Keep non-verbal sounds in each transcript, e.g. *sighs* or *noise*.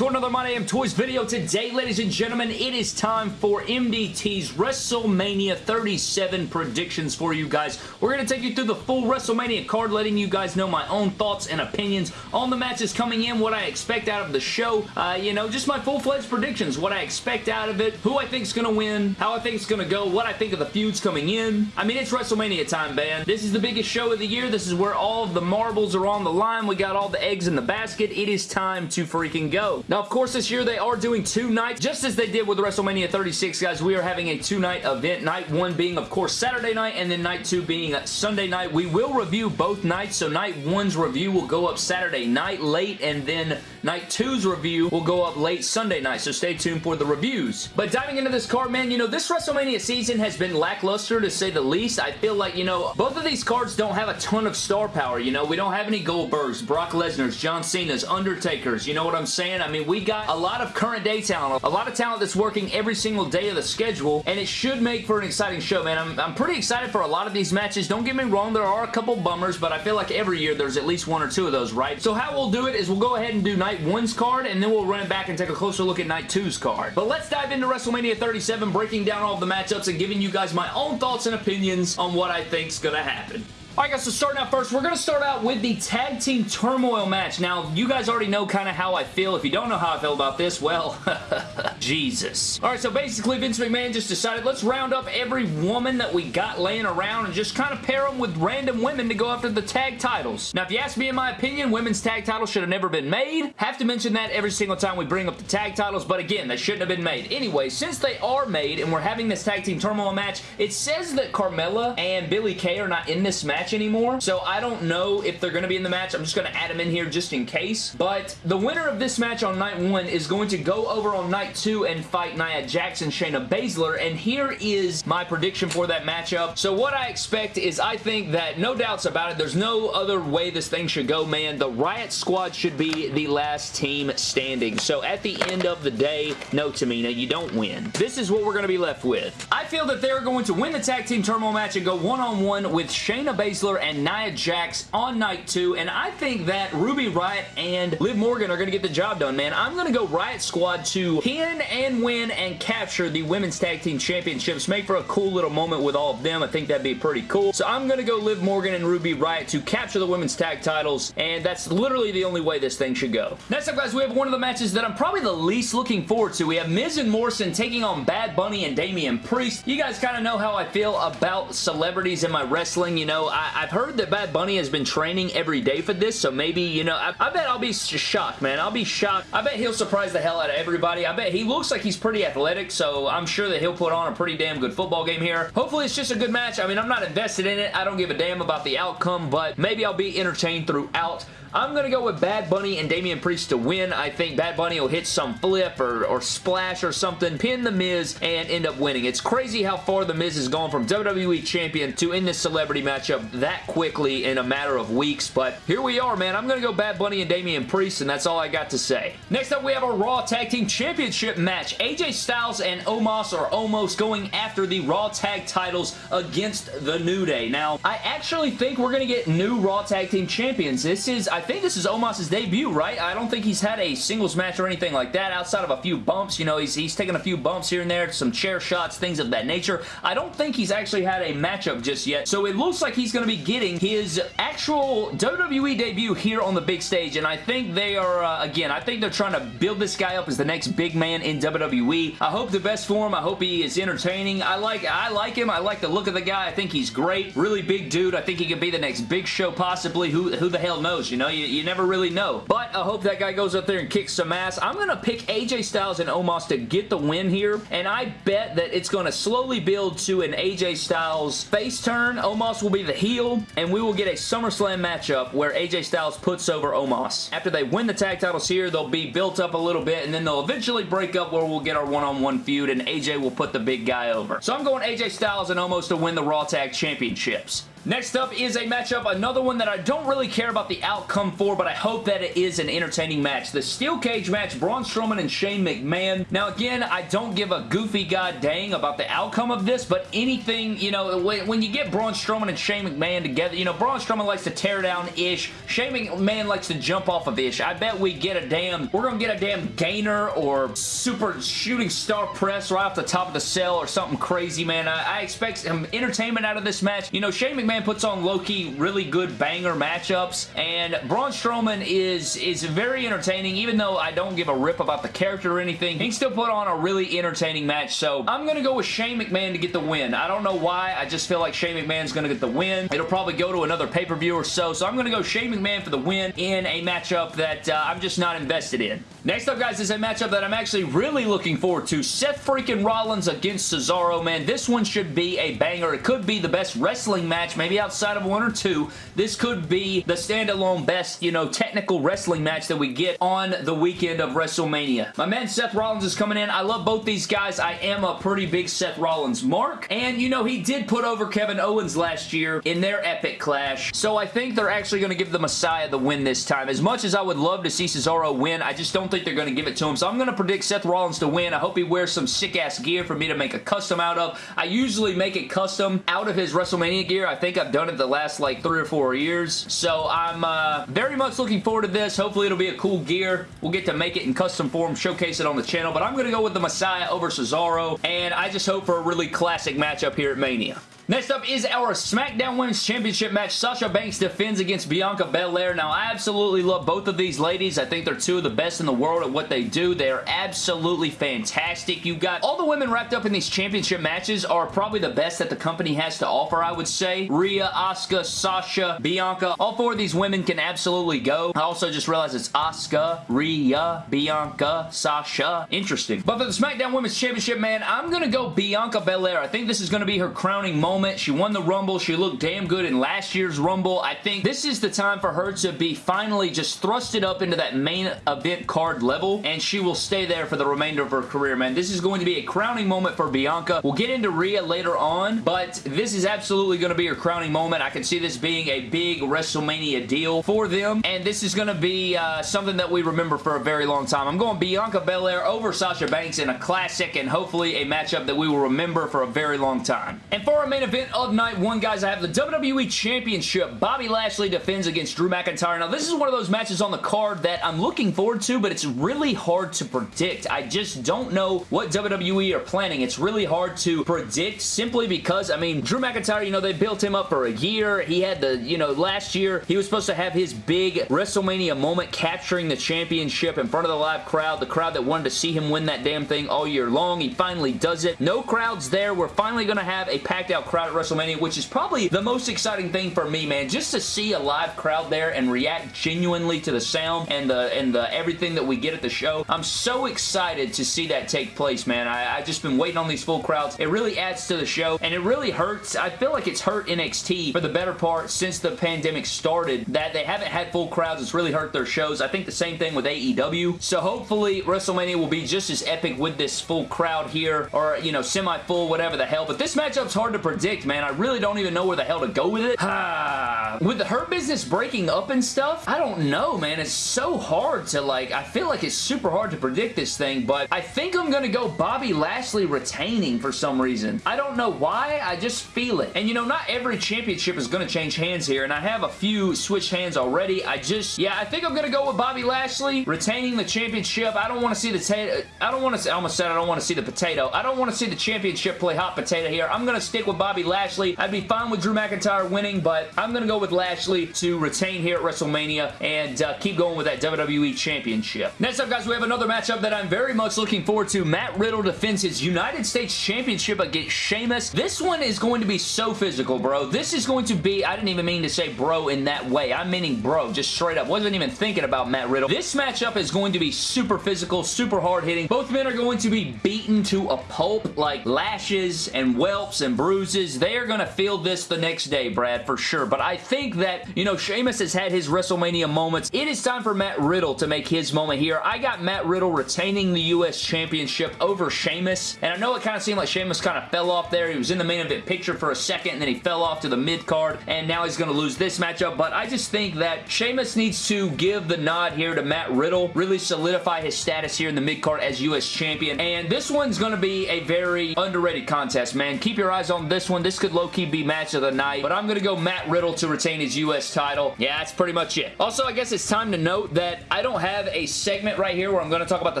to another My Damn Toys video. Today, ladies and gentlemen, it is time for MDT's WrestleMania 37 predictions for you guys. We're going to take you through the full WrestleMania card, letting you guys know my own thoughts and opinions on the matches coming in, what I expect out of the show, uh, you know, just my full-fledged predictions, what I expect out of it, who I think is going to win, how I think it's going to go, what I think of the feuds coming in. I mean, it's WrestleMania time, man. This is the biggest show of the year. This is where all of the marbles are on the line. We got all the eggs in the basket. It is time to freaking go. Now, of course, this year they are doing two nights, just as they did with WrestleMania 36, guys. We are having a two-night event. Night one being, of course, Saturday night, and then night two being uh, Sunday night. We will review both nights, so night one's review will go up Saturday night late, and then night two's review will go up late Sunday night, so stay tuned for the reviews. But diving into this card, man, you know, this WrestleMania season has been lackluster, to say the least. I feel like, you know, both of these cards don't have a ton of star power, you know. We don't have any Goldbergs, Brock Lesnar's, John Cena's, Undertaker's, you know what I'm saying? I mean, we got a lot of current day talent, a lot of talent that's working every single day of the schedule, and it should make for an exciting show, man. I'm, I'm pretty excited for a lot of these matches. Don't get me wrong, there are a couple bummers, but I feel like every year there's at least one or two of those, right? So how we'll do it is we'll go ahead and do night one's card, and then we'll run it back and take a closer look at night two's card. But let's dive into WrestleMania 37, breaking down all the matchups and giving you guys my own thoughts and opinions on what I think's gonna happen. Alright guys, so starting out first, we're going to start out with the Tag Team Turmoil match. Now, you guys already know kind of how I feel. If you don't know how I feel about this, well, *laughs* Jesus. Alright, so basically Vince McMahon just decided, let's round up every woman that we got laying around and just kind of pair them with random women to go after the tag titles. Now, if you ask me in my opinion, women's tag titles should have never been made. Have to mention that every single time we bring up the tag titles, but again, they shouldn't have been made. Anyway, since they are made and we're having this Tag Team Turmoil match, it says that Carmella and Billie Kay are not in this match anymore, so I don't know if they're going to be in the match. I'm just going to add them in here just in case, but the winner of this match on night one is going to go over on night two and fight Nia and Shayna Baszler, and here is my prediction for that matchup. So what I expect is I think that no doubts about it, there's no other way this thing should go, man. The Riott Squad should be the last team standing. So at the end of the day, no, Tamina, you don't win. This is what we're going to be left with. I feel that they're going to win the Tag Team Turmoil match and go one-on-one -on -one with Shayna Baszler and Nia Jax on night two, and I think that Ruby Riott and Liv Morgan are going to get the job done, man. I'm going to go Riott Squad to pin and win and capture the Women's Tag Team Championships. Make for a cool little moment with all of them. I think that'd be pretty cool. So I'm going to go Liv Morgan and Ruby Riott to capture the Women's Tag titles, and that's literally the only way this thing should go. Next up, guys, we have one of the matches that I'm probably the least looking forward to. We have Miz and Morrison taking on Bad Bunny and Damian Priest. You guys kind of know how I feel about celebrities in my wrestling. You know, have heard that Bad Bunny has been training every day for this, so maybe, you know, I, I bet I'll be shocked, man. I'll be shocked. I bet he'll surprise the hell out of everybody. I bet he looks like he's pretty athletic, so I'm sure that he'll put on a pretty damn good football game here. Hopefully, it's just a good match. I mean, I'm not invested in it. I don't give a damn about the outcome, but maybe I'll be entertained throughout. I'm going to go with Bad Bunny and Damian Priest to win. I think Bad Bunny will hit some flip or, or splash or something, pin The Miz, and end up winning. It's crazy how far The Miz has gone from WWE Champion to in this celebrity matchup that quickly in a matter of weeks, but here we are, man. I'm going to go Bad Bunny and Damian Priest, and that's all I got to say. Next up, we have a Raw Tag Team Championship match. AJ Styles and Omos are almost going after the Raw Tag titles against The New Day. Now, I actually think we're going to get new Raw Tag Team Champions. This is, I think this is Omos' debut, right? I don't think he's had a singles match or anything like that outside of a few bumps. You know, he's, he's taken a few bumps here and there, some chair shots, things of that nature. I don't think he's actually had a matchup just yet, so it looks like he's going to be getting his actual WWE debut here on the big stage, and I think they are, uh, again, I think they're trying to build this guy up as the next big man in WWE. I hope the best for him. I hope he is entertaining. I like I like him. I like the look of the guy. I think he's great. Really big dude. I think he could be the next big show possibly. Who, who the hell knows, you know? You, you never really know. But I hope that guy goes up there and kicks some ass. I'm going to pick AJ Styles and Omos to get the win here, and I bet that it's going to slowly build to an AJ Styles face turn. Omos will be the heel, and we will get a SummerSlam matchup where AJ Styles puts over Omos. After they win the tag titles here, they'll be built up a little bit, and then they'll eventually break up where we'll get our one-on-one -on -one feud, and AJ will put the big guy over. So I'm going AJ Styles and Omos to win the Raw Tag Championships. Next up is a matchup, another one that I don't really care about the outcome for, but I hope that it is an entertaining match. The Steel Cage match, Braun Strowman and Shane McMahon. Now again, I don't give a goofy god dang about the outcome of this, but anything, you know, when you get Braun Strowman and Shane McMahon together, you know, Braun Strowman likes to tear down Ish. Shane McMahon likes to jump off of Ish. I bet we get a damn, we're going to get a damn gainer or super shooting star press right off the top of the cell or something crazy, man. I, I expect some entertainment out of this match. You know, Shane McMahon McMahon puts on low-key really good banger matchups, and Braun Strowman is, is very entertaining, even though I don't give a rip about the character or anything. He still put on a really entertaining match, so I'm going to go with Shane McMahon to get the win. I don't know why, I just feel like Shane McMahon's going to get the win. It'll probably go to another pay-per-view or so, so I'm going to go Shane McMahon for the win in a matchup that uh, I'm just not invested in. Next up, guys, is a matchup that I'm actually really looking forward to. Seth freaking Rollins against Cesaro, man. This one should be a banger. It could be the best wrestling match, maybe outside of one or two. This could be the standalone best, you know, technical wrestling match that we get on the weekend of WrestleMania. My man Seth Rollins is coming in. I love both these guys. I am a pretty big Seth Rollins mark. And, you know, he did put over Kevin Owens last year in their epic clash. So I think they're actually going to give the Messiah the win this time. As much as I would love to see Cesaro win, I just don't think they're going to give it to him. So I'm going to predict Seth Rollins to win. I hope he wears some sick-ass gear for me to make a custom out of. I usually make it custom out of his WrestleMania gear. I think I've done it the last like three or four years. So I'm uh, very much looking forward to this. Hopefully it'll be a cool gear. We'll get to make it in custom form, showcase it on the channel. But I'm going to go with the Messiah over Cesaro. And I just hope for a really classic matchup here at Mania. Next up is our SmackDown Women's Championship match. Sasha Banks defends against Bianca Belair. Now, I absolutely love both of these ladies. I think they're two of the best in the world at what they do. They are absolutely fantastic. You got all the women wrapped up in these championship matches are probably the best that the company has to offer, I would say. Rhea, Asuka, Sasha, Bianca. All four of these women can absolutely go. I also just realized it's Asuka, Rhea, Bianca, Sasha. Interesting. But for the SmackDown Women's Championship, man, I'm going to go Bianca Belair. I think this is going to be her crowning moment moment. She won the Rumble. She looked damn good in last year's Rumble. I think this is the time for her to be finally just thrusted up into that main event card level, and she will stay there for the remainder of her career, man. This is going to be a crowning moment for Bianca. We'll get into Rhea later on, but this is absolutely going to be her crowning moment. I can see this being a big WrestleMania deal for them, and this is going to be uh, something that we remember for a very long time. I'm going Bianca Belair over Sasha Banks in a classic and hopefully a matchup that we will remember for a very long time. And for our main event, event of night one, guys, I have the WWE Championship. Bobby Lashley defends against Drew McIntyre. Now, this is one of those matches on the card that I'm looking forward to, but it's really hard to predict. I just don't know what WWE are planning. It's really hard to predict simply because, I mean, Drew McIntyre, you know, they built him up for a year. He had the, you know, last year, he was supposed to have his big WrestleMania moment capturing the championship in front of the live crowd, the crowd that wanted to see him win that damn thing all year long. He finally does it. No crowds there. We're finally going to have a packed out crowd crowd at WrestleMania, which is probably the most exciting thing for me, man. Just to see a live crowd there and react genuinely to the sound and the and the everything that we get at the show. I'm so excited to see that take place, man. I, I just been waiting on these full crowds. It really adds to the show, and it really hurts. I feel like it's hurt NXT for the better part since the pandemic started that they haven't had full crowds. It's really hurt their shows. I think the same thing with AEW. So hopefully WrestleMania will be just as epic with this full crowd here, or, you know, semi-full, whatever the hell. But this matchup's hard to predict predict, man. I really don't even know where the hell to go with it. *sighs* with the Hurt Business breaking up and stuff, I don't know, man. It's so hard to, like, I feel like it's super hard to predict this thing, but I think I'm going to go Bobby Lashley retaining for some reason. I don't know why, I just feel it. And, you know, not every championship is going to change hands here, and I have a few switched hands already. I just, yeah, I think I'm going to go with Bobby Lashley retaining the championship. I don't want to see the, I don't want to, I almost said I don't want to see the potato. I don't want to see the championship play hot potato here. I'm going to stick with Bobby Bobby Lashley. I'd be fine with Drew McIntyre winning, but I'm going to go with Lashley to retain here at WrestleMania and uh, keep going with that WWE Championship. Next up, guys, we have another matchup that I'm very much looking forward to. Matt Riddle defends his United States Championship against Sheamus. This one is going to be so physical, bro. This is going to be, I didn't even mean to say bro in that way. I'm meaning bro, just straight up. Wasn't even thinking about Matt Riddle. This matchup is going to be super physical, super hard-hitting. Both men are going to be beaten to a pulp, like lashes and whelps and bruises they are going to feel this the next day, Brad, for sure. But I think that, you know, Sheamus has had his WrestleMania moments. It is time for Matt Riddle to make his moment here. I got Matt Riddle retaining the U.S. Championship over Sheamus, and I know it kind of seemed like Sheamus kind of fell off there. He was in the main event picture for a second, and then he fell off to the mid-card, and now he's going to lose this matchup, but I just think that Sheamus needs to give the nod here to Matt Riddle, really solidify his status here in the mid-card as U.S. Champion, and this one's going to be a very underrated contest, man. Keep your eyes on this one. This could low-key be match of the night, but I'm going to go Matt Riddle to retain his U.S. title. Yeah, that's pretty much it. Also, I guess it's time to note that I don't have a segment right here where I'm going to talk about the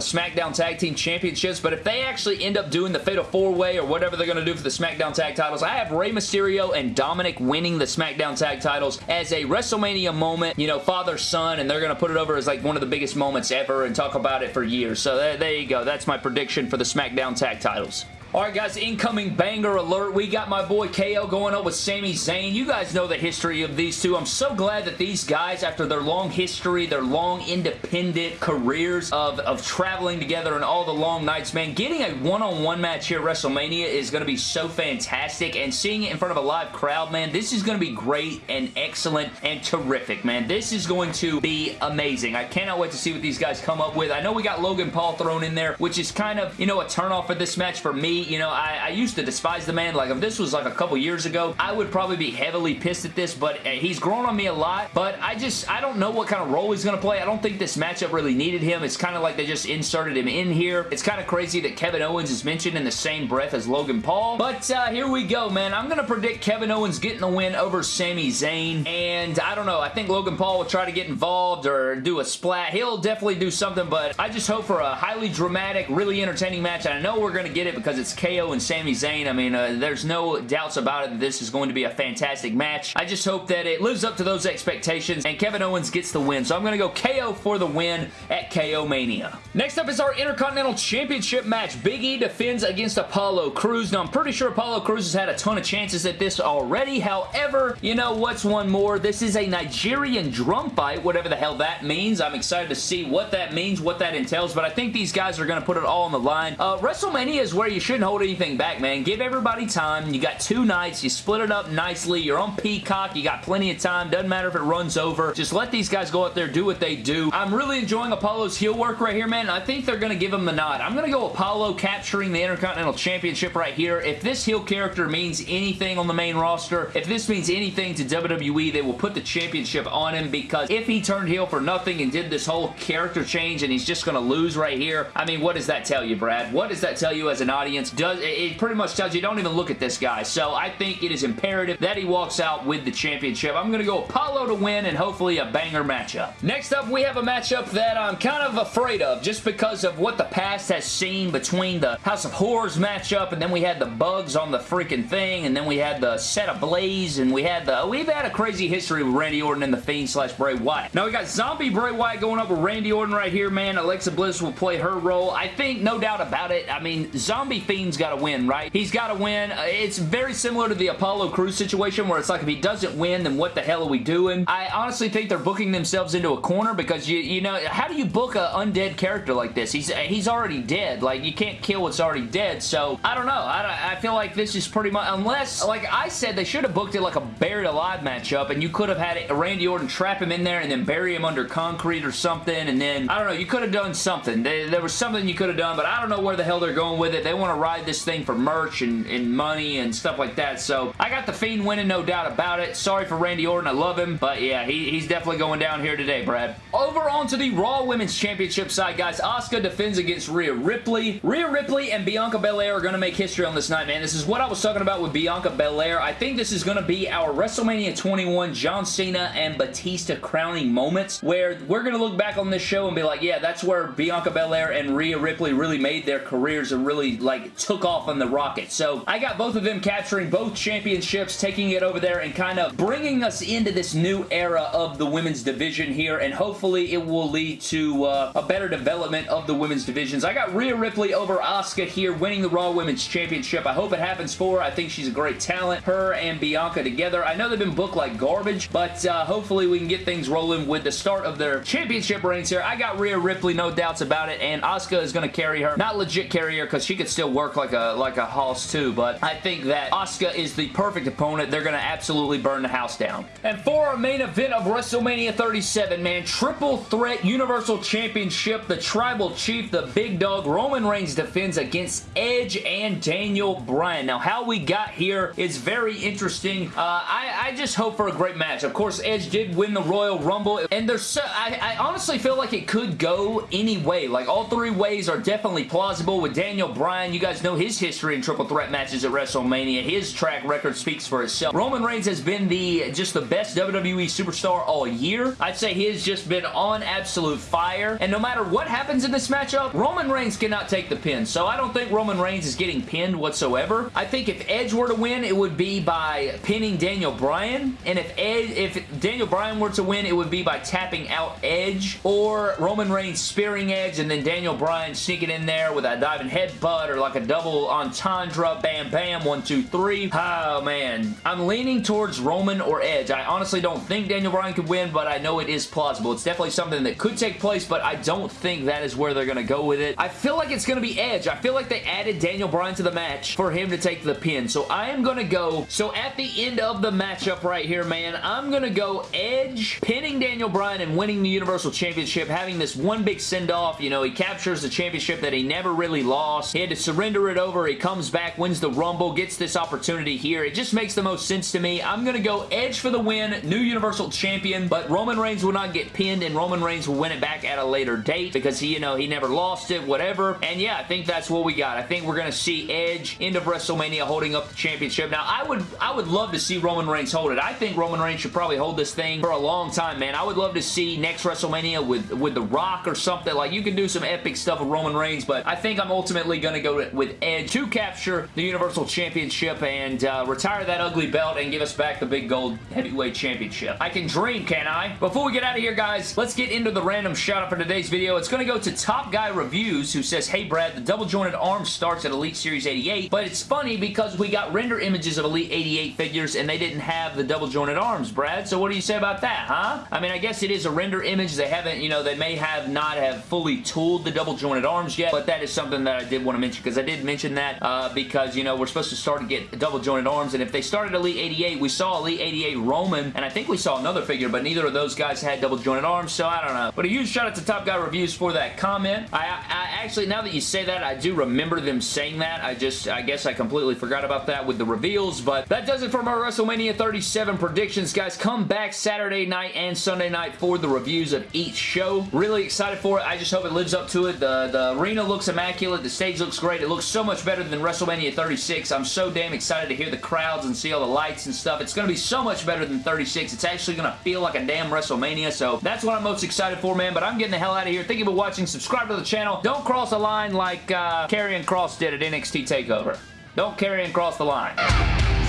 SmackDown Tag Team Championships, but if they actually end up doing the Fatal 4-Way or whatever they're going to do for the SmackDown Tag titles, I have Rey Mysterio and Dominik winning the SmackDown Tag titles as a WrestleMania moment, you know, father-son, and they're going to put it over as like one of the biggest moments ever and talk about it for years. So there, there you go. That's my prediction for the SmackDown Tag titles. Alright guys, incoming banger alert. We got my boy KO going up with Sami Zayn. You guys know the history of these two. I'm so glad that these guys, after their long history, their long independent careers of, of traveling together and all the long nights, man, getting a one-on-one -on -one match here at WrestleMania is going to be so fantastic. And seeing it in front of a live crowd, man, this is going to be great and excellent and terrific, man. This is going to be amazing. I cannot wait to see what these guys come up with. I know we got Logan Paul thrown in there, which is kind of, you know, a turnoff for this match for me you know, I, I, used to despise the man. Like, if this was like a couple years ago, I would probably be heavily pissed at this, but uh, he's grown on me a lot. But I just, I don't know what kind of role he's going to play. I don't think this matchup really needed him. It's kind of like they just inserted him in here. It's kind of crazy that Kevin Owens is mentioned in the same breath as Logan Paul. But uh, here we go, man. I'm going to predict Kevin Owens getting the win over Sami Zayn. And I don't know. I think Logan Paul will try to get involved or do a splat. He'll definitely do something, but I just hope for a highly dramatic, really entertaining match. I know we're going to get it because it's KO and Sami Zayn. I mean, uh, there's no doubts about it that this is going to be a fantastic match. I just hope that it lives up to those expectations and Kevin Owens gets the win. So I'm going to go KO for the win at KO Mania. Next up is our Intercontinental Championship match. Big E defends against Apollo Crews. Now, I'm pretty sure Apollo Crews has had a ton of chances at this already. However, you know what's one more? This is a Nigerian drum fight, whatever the hell that means. I'm excited to see what that means, what that entails, but I think these guys are going to put it all on the line. Uh, WrestleMania is where you shouldn't hold anything anything back, man. Give everybody time. You got two nights. You split it up nicely. You're on Peacock. You got plenty of time. Doesn't matter if it runs over. Just let these guys go out there, do what they do. I'm really enjoying Apollo's heel work right here, man. I think they're going to give him the nod. I'm going to go Apollo capturing the Intercontinental Championship right here. If this heel character means anything on the main roster, if this means anything to WWE, they will put the championship on him because if he turned heel for nothing and did this whole character change and he's just going to lose right here, I mean, what does that tell you, Brad? What does that tell you as an audience? Does it pretty much tells you don't even look at this guy. So I think it is imperative that he walks out with the championship. I'm going to go Apollo to win and hopefully a banger matchup. Next up, we have a matchup that I'm kind of afraid of just because of what the past has seen between the House of Horrors matchup and then we had the bugs on the freaking thing and then we had the set ablaze and we had the... Oh, we've had a crazy history with Randy Orton and the Fiend slash Bray Wyatt. Now we got Zombie Bray Wyatt going up with Randy Orton right here, man. Alexa Bliss will play her role. I think, no doubt about it, I mean, Zombie Fiend's got to win, right? He's got to win. Uh, it's very similar to the Apollo Crews situation where it's like if he doesn't win, then what the hell are we doing? I honestly think they're booking themselves into a corner because you you know, how do you book an undead character like this? He's he's already dead. Like, you can't kill what's already dead, so I don't know. I, I feel like this is pretty much, unless, like I said, they should have booked it like a buried alive matchup and you could have had Randy Orton trap him in there and then bury him under concrete or something and then, I don't know, you could have done something. There, there was something you could have done, but I don't know where the hell they're going with it. They want to ride this thing for merch and, and money and stuff like that. So I got the Fiend winning, no doubt about it. Sorry for Randy Orton. I love him. But yeah, he, he's definitely going down here today, Brad. Over onto the Raw Women's Championship side, guys. Asuka defends against Rhea Ripley. Rhea Ripley and Bianca Belair are going to make history on this night, man. This is what I was talking about with Bianca Belair. I think this is going to be our WrestleMania 21 John Cena and Batista crowning moments where we're going to look back on this show and be like, yeah, that's where Bianca Belair and Rhea Ripley really made their careers and really like took off on the rocket. So I got both of them capturing both championships, taking it over there and kind of bringing us into this new era of the women's division here and hopefully it will lead to uh, a better development of the women's divisions. I got Rhea Ripley over Asuka here winning the Raw Women's Championship. I hope it happens for her. I think she's a great talent. Her and Bianca together. I know they've been booked like garbage, but uh, hopefully we can get things rolling with the start of their championship reigns here. I got Rhea Ripley, no doubts about it, and Asuka is going to carry her. Not legit carry her because she could still work work like a like a hoss too, but I think that Asuka is the perfect opponent. They're going to absolutely burn the house down. And for our main event of WrestleMania 37, man, triple threat Universal Championship, the Tribal Chief, the Big Dog, Roman Reigns defends against Edge and Daniel Bryan. Now, how we got here is very interesting. Uh, I, I just hope for a great match. Of course, Edge did win the Royal Rumble, and there's so, I, I honestly feel like it could go any way. Like, all three ways are definitely plausible with Daniel Bryan. You guys know his history in triple threat matches at WrestleMania. His track record speaks for itself. Roman Reigns has been the just the best WWE superstar all year. I'd say he has just been on absolute fire, and no matter what happens in this matchup, Roman Reigns cannot take the pin, so I don't think Roman Reigns is getting pinned whatsoever. I think if Edge were to win, it would be by pinning Daniel Bryan, and if Ed, if Daniel Bryan were to win, it would be by tapping out Edge, or Roman Reigns spearing Edge, and then Daniel Bryan sneaking in there with a diving headbutt, or like a double entendre, bam bam, one, two, three. Oh man, I'm leaning towards Roman or Edge. I honestly don't think Daniel Bryan could win, but I know it is plausible. It's definitely something that could take place, but I don't think that is where they're going to go with it. I feel like it's going to be Edge. I feel like they added Daniel Bryan to the match for him to take the pin, so I am going to go, so at the end of the matchup right here, man, I'm going to go Edge pinning Daniel Bryan and winning the Universal Championship, having this one big send-off. You know, he captures the championship that he never really lost. He had to surrender it over. He comes back, wins the Rumble, gets this opportunity here. It just makes the most sense to me. I'm going to go Edge for the win, new Universal Champion, but Roman Reigns will not get pinned, and Roman Reigns will win it back at a later date because he, you know, he never lost it, whatever. And yeah, I think that's what we got. I think we're going to see Edge, end of WrestleMania, holding up the championship. Now, I would, I would love to see Roman Reigns hold it. I think Roman Reigns should probably hold this thing for a long time, man. I would love to see next WrestleMania with, with The Rock or something. Like, you can do some epic stuff with Roman Reigns, but I think I'm ultimately going to go with Edge to capture the Universal Championship and uh, retire that ugly belt and give us back the big gold heavyweight championship. I can dream, can I? Before we get out of here, guys, let's get into the random shout out for today's video. It's going to go to Top Guy Reviews, who says, Hey, Brad, the double jointed arm starts at Elite Series 88, but it's funny because we got render images of Elite 88 figures and they didn't have the double jointed arms, Brad. So what do you say about that, huh? I mean, I guess it is a render image. They haven't, you know, they may have not have fully tooled the double jointed arms yet, but that is something that I did want to mention because I did mention that uh, because, you know, we're supposed to start to get double jointed arms, and if they started Elite 88, we saw Elite 88 Roman, and I think we saw another figure, but neither of those guys had double jointed arms, so I don't know. But a huge shout out to Top Guy Reviews for that comment. I, I actually, now that you say that, I do remember them saying that. I just, I guess I completely forgot about that with the reveals, but that does it for my WrestleMania 37 predictions, guys. Come back Saturday night and Sunday night for the reviews of each show. Really excited for it. I just hope it lives up to it. The, the arena looks immaculate. The stage looks great. It looks so much better than WrestleMania 36. I'm so damn excited to hear the crowds and see all the lights and stuff. It's going to be so much better than 36. It's actually going to feel like a damn WrestleMania, so that's what I'm most excited for, man, but I'm getting the hell out of here. Thank you for watching. Subscribe to the channel. Don't cross a line like uh, Karrion Kross did at NXT TakeOver. Don't carry and cross the line.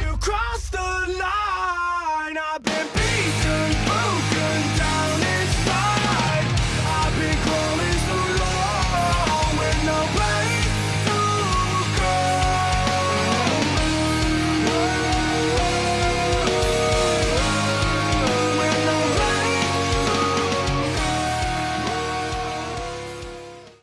You crossed the line.